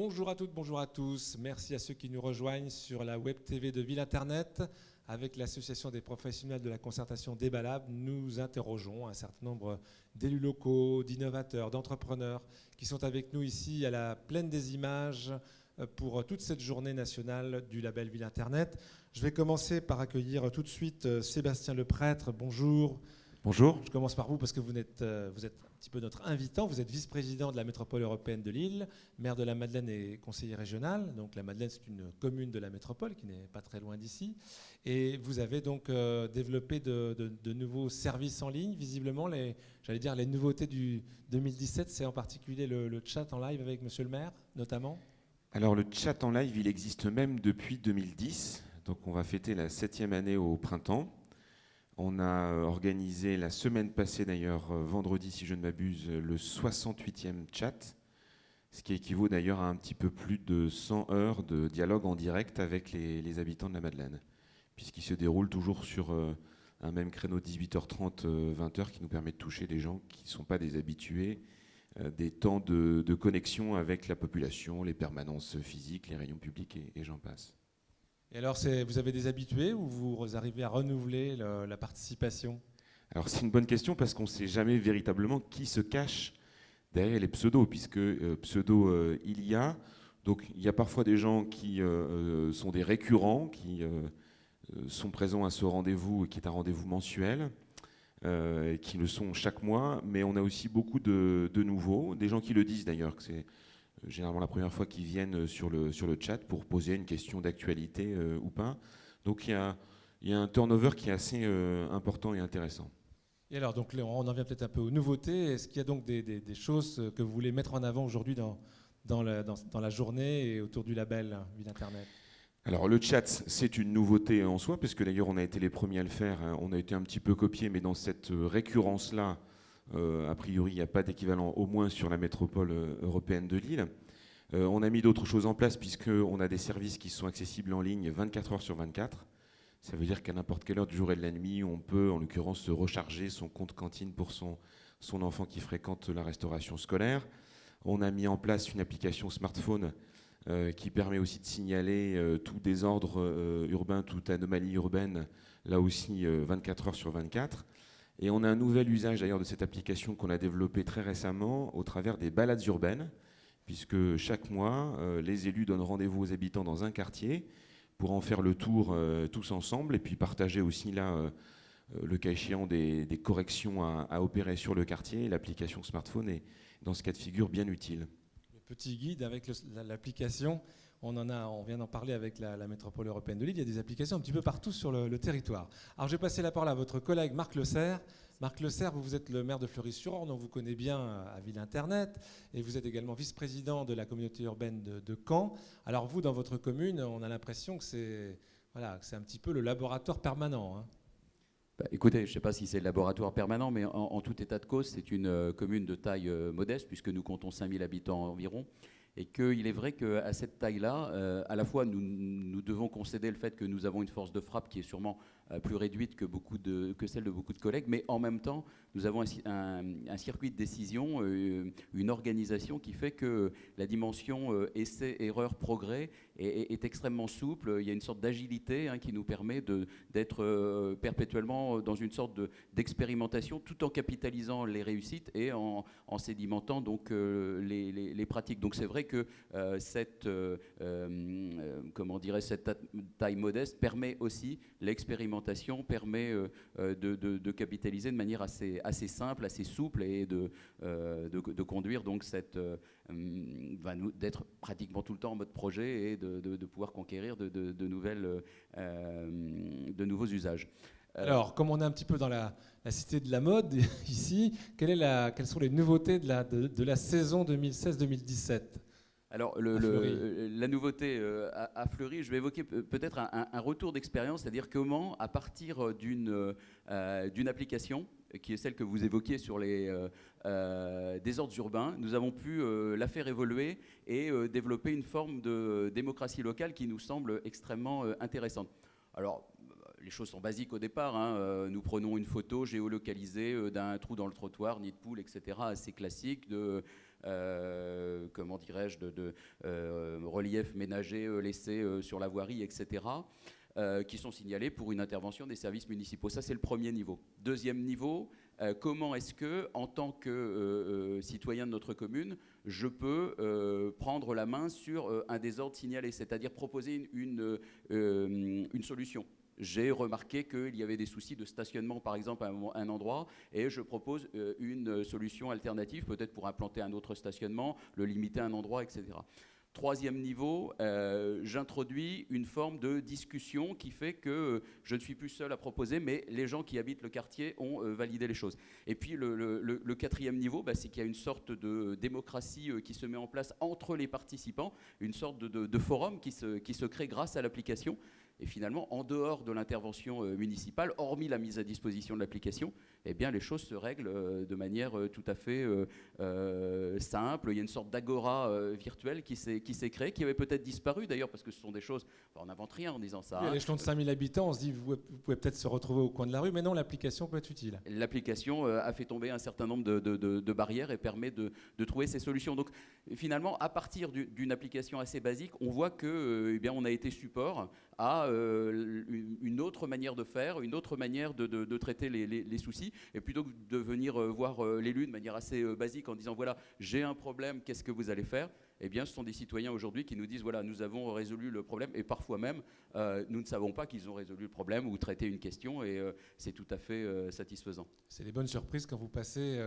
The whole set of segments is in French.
Bonjour à toutes, bonjour à tous. Merci à ceux qui nous rejoignent sur la web TV de Ville Internet. Avec l'Association des professionnels de la concertation Débalab, nous interrogeons un certain nombre d'élus locaux, d'innovateurs, d'entrepreneurs qui sont avec nous ici à la plaine des images euh, pour toute cette journée nationale du label Ville Internet. Je vais commencer par accueillir tout de suite euh, Sébastien Leprêtre. Bonjour. Bonjour. Je commence par vous parce que vous êtes, euh, vous êtes un petit peu notre invitant. Vous êtes vice-président de la métropole européenne de Lille, maire de la Madeleine et conseiller régional. Donc la Madeleine, c'est une commune de la métropole qui n'est pas très loin d'ici. Et vous avez donc euh, développé de, nouveaux services en ligne. Visiblement, les, j'allais dire les nouveautés du 2017, c'est en particulier le, le chat en live avec Monsieur le maire, notamment. Alors le chat en live, il existe même depuis 2010. Donc on va fêter la septième année au printemps. On a euh, organisé la semaine passée, d'ailleurs, euh, vendredi, si je ne m'abuse, le 68e chat, ce qui équivaut d'ailleurs à un petit peu plus de 100 heures de dialogue en direct avec les, habitants de la Madeleine, puisqu'il se déroule toujours sur euh, un même créneau 18h30, 20h, qui nous permet de toucher des gens qui ne sont pas des habitués des temps de, connexion avec la population, les permanences physiques, les réunions publiques et j'en passe. Et alors, vous avez des habitués ou vous arrivez à renouveler la participation? Alors, c'est une bonne question parce qu'on ne sait jamais véritablement qui se cache derrière les pseudos, puisque euh, pseudo, euh, il y a. Donc, il y a parfois des gens qui euh, sont des récurrents, qui sont présents à ce rendez-vous, qui est un rendez-vous mensuel. qui le sont chaque mois, mais on a aussi beaucoup de, de nouveaux, des gens qui le disent d'ailleurs, que c'est généralement la première fois qu'ils viennent euh, sur le, sur le chat pour poser une question d'actualité euh, ou pas. Donc il y a, y a, un turnover qui est assez important et intéressant. Et alors, donc, on en vient peut-être un peu aux nouveautés. Est-ce qu'il y a donc des, des, choses que vous voulez mettre en avant aujourd'hui dans, dans, la, dans, dans, la journée et autour du label Ville Internet? Alors le chat, c'est une nouveauté en soi, parce que d'ailleurs on a été les premiers à le faire, hein. on a été un petit peu copié, mais dans cette récurrence-là, euh, a priori, il n'y a pas d'équivalent, au moins sur la métropole euh, européenne de Lille. Euh, on a mis d'autres choses en place, puisqu'on a des services qui sont accessibles en ligne 24 heures sur 24. Ça veut dire qu'à n'importe quelle heure du jour et de la nuit, on peut, en l'occurrence, se recharger son compte cantine pour son, son enfant qui fréquente la restauration scolaire. On a mis en place une application smartphone qui permet aussi de signaler tout désordre urbain, toute anomalie urbaine, là aussi 24 heures sur 24. Et on a un nouvel usage d'ailleurs de cette application qu'on a développée très récemment au travers des balades urbaines, puisque chaque mois, euh, les élus donnent rendez-vous aux habitants dans un quartier pour en faire le tour euh, tous ensemble et puis partager aussi là, euh, le cas échéant, des, corrections à, opérer sur le quartier. L'application smartphone est dans ce cas de figure bien utile. Le petit guide avec l'application on, en a, on vient d'en parler avec la, métropole européenne de Lille. Il y a des applications un petit peu partout sur le, territoire. Alors, je vais passer la parole à votre collègue Marc Le Serre. Marc Le Serre, vous, êtes le maire de Fleury-sur-Orne, on vous connaît bien à Ville Internet, et vous êtes également vice-président de la communauté urbaine de, Caen. Alors, vous, dans votre commune, on a l'impression que c'est voilà, un petit peu le laboratoire permanent. Hein. Bah, écoutez, je ne sais pas si c'est le laboratoire permanent, mais en, tout état de cause, c'est une euh, commune de taille euh, modeste, puisque nous comptons 5000 habitants environ et qu'il est vrai qu'à cette taille-là, euh, à la fois nous, devons concéder le fait que nous avons une force de frappe qui est sûrement euh, plus réduite que, celle de beaucoup de collègues, mais en même temps, nous avons un, circuit de décision, euh, une organisation qui fait que la dimension essai, erreur, progrès est, extrêmement souple. Il y a une sorte d'agilité hein, qui nous permet d'être perpétuellement dans une sorte d'expérimentation, tout en capitalisant les réussites et en, sédimentant donc les, les, pratiques. Donc c'est vrai que cette, comment dirait, cette taille modeste permet aussi l'expérimentation permet euh, euh, de, capitaliser de manière assez, assez simple, assez souple et de, euh, de, conduire donc cette d'être pratiquement tout le temps en mode projet et de, pouvoir conquérir de, nouvelles, de nouveaux usages. Alors, comme on est un petit peu dans la, cité de la mode ici, quelle est la, quelles sont les nouveautés de la, de la saison 2016-2017 alors, la nouveauté euh, à, Fleury, je vais évoquer peut-être un, retour d'expérience, c'est-à-dire comment, à partir d'une euh, application, qui est celle que vous évoquiez sur les euh, désordres urbains, nous avons pu la faire évoluer et développer une forme de démocratie locale qui nous semble extrêmement intéressante. Alors, les choses sont basiques au départ. Hein. nous prenons une photo géolocalisée d'un trou dans le trottoir, nid de poule, etc., assez classique, de, euh, comment dirais-je, de, de relief ménager laissé sur la voirie, etc. qui sont signalés pour une intervention des services municipaux. Ça, c'est le premier niveau. Deuxième niveau, comment est-ce que, en tant que citoyen de notre commune, je peux prendre la main sur un désordre signalé, c'est-à-dire proposer une solution j'ai remarqué qu'il y avait des soucis de stationnement, par exemple, à un endroit, et je propose euh, une solution alternative, peut-être pour implanter un autre stationnement, le limiter à un endroit, etc. Troisième niveau, euh, j'introduis une forme de discussion qui fait que je ne suis plus seul à proposer, mais les gens qui habitent le quartier ont euh, validé les choses. Et puis le, quatrième niveau, bah, c'est qu'il y a une sorte de démocratie qui se met en place entre les participants, une sorte de, forum qui se crée grâce à l'application. Et finalement, en dehors de l'intervention euh, municipale, hormis la mise à disposition de l'application, eh bien, les choses se règlent euh, de manière euh, tout à fait simple. Il y a une sorte d'agora virtuelle qui s'est créée, qui avait peut-être disparu d'ailleurs, parce que ce sont des choses. on n'invente rien en disant ça. À l'échelon de 5000 habitants, on se dit, vous, pouvez peut-être se retrouver au coin de la rue, mais non, l'application peut être utile. L'application a fait tomber un certain nombre de, barrières et permet de, trouver ces solutions. Donc, finalement, à partir d'une application assez basique, on voit que, eh bien, on a été support à euh, une autre manière de faire, une autre manière de, traiter les, soucis. Et plutôt que de venir euh, voir euh, l'élu de manière assez basique en disant voilà, j'ai un problème, qu'est-ce que vous allez faire? Eh bien, ce sont des citoyens aujourd'hui qui nous disent voilà, nous avons résolu le problème, et parfois même, nous ne savons pas qu'ils ont résolu le problème ou traité une question, et c'est tout à fait satisfaisant. C'est les bonnes surprises quand vous passez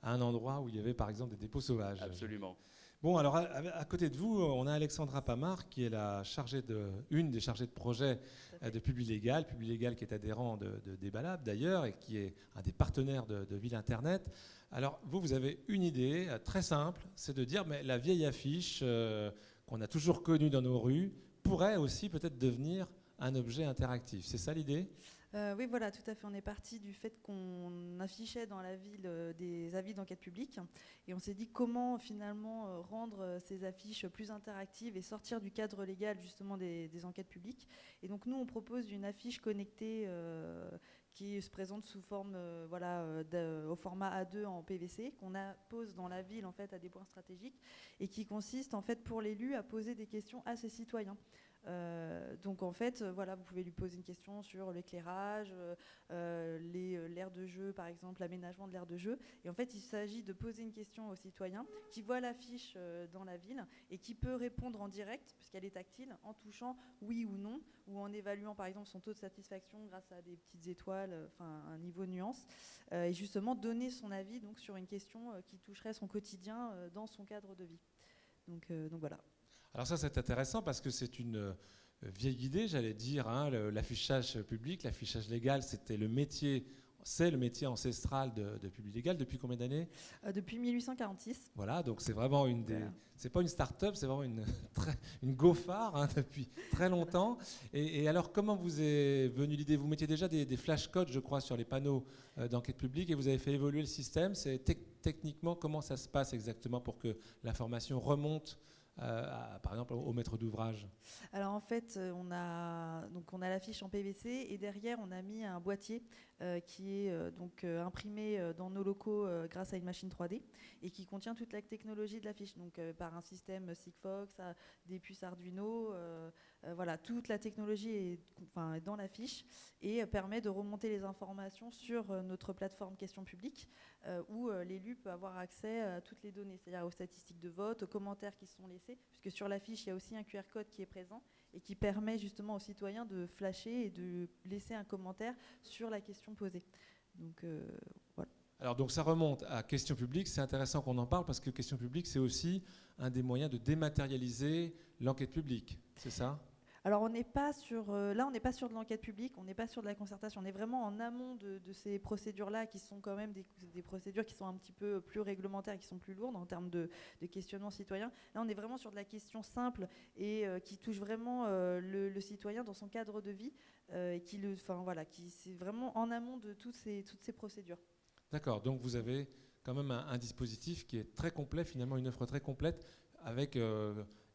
à un endroit où il y avait par exemple des dépôts sauvages. Absolument. Bon, alors à, côté de vous, on a Alexandra Pamar, qui est la chargée de, une des chargées de projet euh, de Publilégal, Publilégal qui est adhérent de, de Débalab d'ailleurs, et qui est un des partenaires de, Ville Internet. Alors vous, vous avez une idée euh, très simple, c'est de dire, mais la vieille affiche euh, qu'on a toujours connue dans nos rues pourrait aussi peut-être devenir un objet interactif. C'est ça l'idée? Euh, oui, voilà, tout à fait. On est parti du fait qu'on affichait dans la ville euh, des avis d'enquête publique et on s'est dit comment finalement euh, rendre ces affiches plus interactives et sortir du cadre légal justement des, enquêtes publiques. Et donc nous, on propose une affiche connectée qui se présente sous forme, voilà, au format A2 en PVC, qu'on pose dans la ville en fait à des points stratégiques et qui consiste en fait pour l'élu à poser des questions à ses citoyens. Euh, donc en fait, euh, voilà, vous pouvez lui poser une question sur l'éclairage, euh, l'aire de jeu, par exemple, l'aménagement de l'aire de jeu. Et en fait, il s'agit de poser une question au citoyen qui voit l'affiche dans la ville et qui peut répondre en direct, puisqu'elle est tactile, en touchant oui ou non, ou en évaluant par exemple son taux de satisfaction grâce à des petites étoiles, enfin un niveau nuance, et justement donner son avis donc sur une question qui toucherait son quotidien dans son cadre de vie. Donc voilà. Alors ça, c'est intéressant parce que c'est une euh, vieille idée, j'allais dire. Hein, l'affichage public, l'affichage légal, c'était le métier c'est le métier ancestral de, de Public Légal depuis combien d'années? Euh, Depuis 1846. Voilà, donc c'est vraiment une des. C'est pas une start-up, c'est vraiment une, une hein, depuis très longtemps. Et, alors, comment vous est venue l'idée? Vous mettiez déjà des, flashcodes, je crois, sur les panneaux euh, d'enquête publique et vous avez fait évoluer le système. C'est techniquement comment ça se passe exactement pour que l'information remonte euh, par exemple au maître d'ouvrage. Alors en fait, euh, on a donc on a l'affiche en PVC et derrière on a mis un boîtier euh, qui est donc imprimé dans nos locaux grâce à une machine 3D et qui contient toute la technologie de l'affiche, donc par un système Sigfox, des puces Arduino, voilà toute la technologie est, dans l'affiche et permet de remonter les informations sur notre plateforme question publique où l'élu peut avoir accès à toutes les données, c'est-à-dire aux statistiques de vote, aux commentaires qui sont puisque sur l'affiche, il y a aussi un QR code qui est présent et qui permet justement aux citoyens de flasher et de laisser un commentaire sur la question posée. Donc euh. Alors donc ça remonte à question publique, c'est intéressant qu'on en parle parce que question publique c'est aussi un des moyens de dématérialiser l'enquête publique, c'est ça? Alors on n'est pas sur, euh, là on n'est pas sur de l'enquête publique, on n'est pas sur de la concertation, on est vraiment en amont de, ces procédures-là qui sont quand même des, procédures qui sont un petit peu plus réglementaires, qui sont plus lourdes en termes de, questionnement citoyen. Là on est vraiment sur de la question simple et euh, qui touche vraiment euh, le, citoyen dans son cadre de vie et qui le, enfin voilà, qui c'est vraiment en amont de toutes ces, toutes ces procédures. D'accord, donc vous avez quand même un, dispositif qui est très complet, finalement une offre très complète avec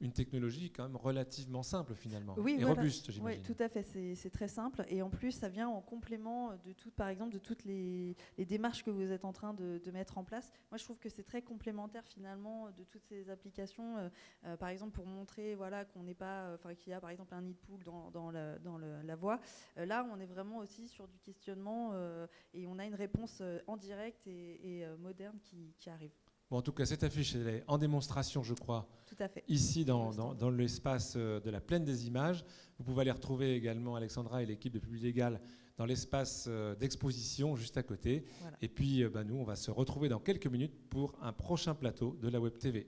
une technologie quand même relativement simple finalement Oui, et voilà. robuste, Oui, j'imagine. tout à fait. C'est très simple. Et en plus, ça vient en complément de tout, par exemple, de toutes les, les démarches que vous êtes en train de, de mettre en place. Moi, je trouve que c'est très complémentaire finalement de toutes ces applications. Euh, euh, par exemple, pour montrer voilà, qu'on n'est pas, enfin, qu'il y a par exemple un nid de poule dans, dans, le- dans le- la voie. Euh, là, on est vraiment aussi sur du questionnement euh, et on a une réponse euh, en direct et, et, euh, moderne qui, qui arrive. Bon, en tout cas, cette affiche elle est en démonstration, je crois, Tout à fait. ici dans, l'espace euh, de la plaine des images. Vous pouvez aller retrouver également Alexandra et l'équipe de Public Légal dans l'espace euh, d'exposition juste à côté. Voilà. Et puis, euh, bah, nous, on va se retrouver dans quelques minutes pour un prochain plateau de la Web TV.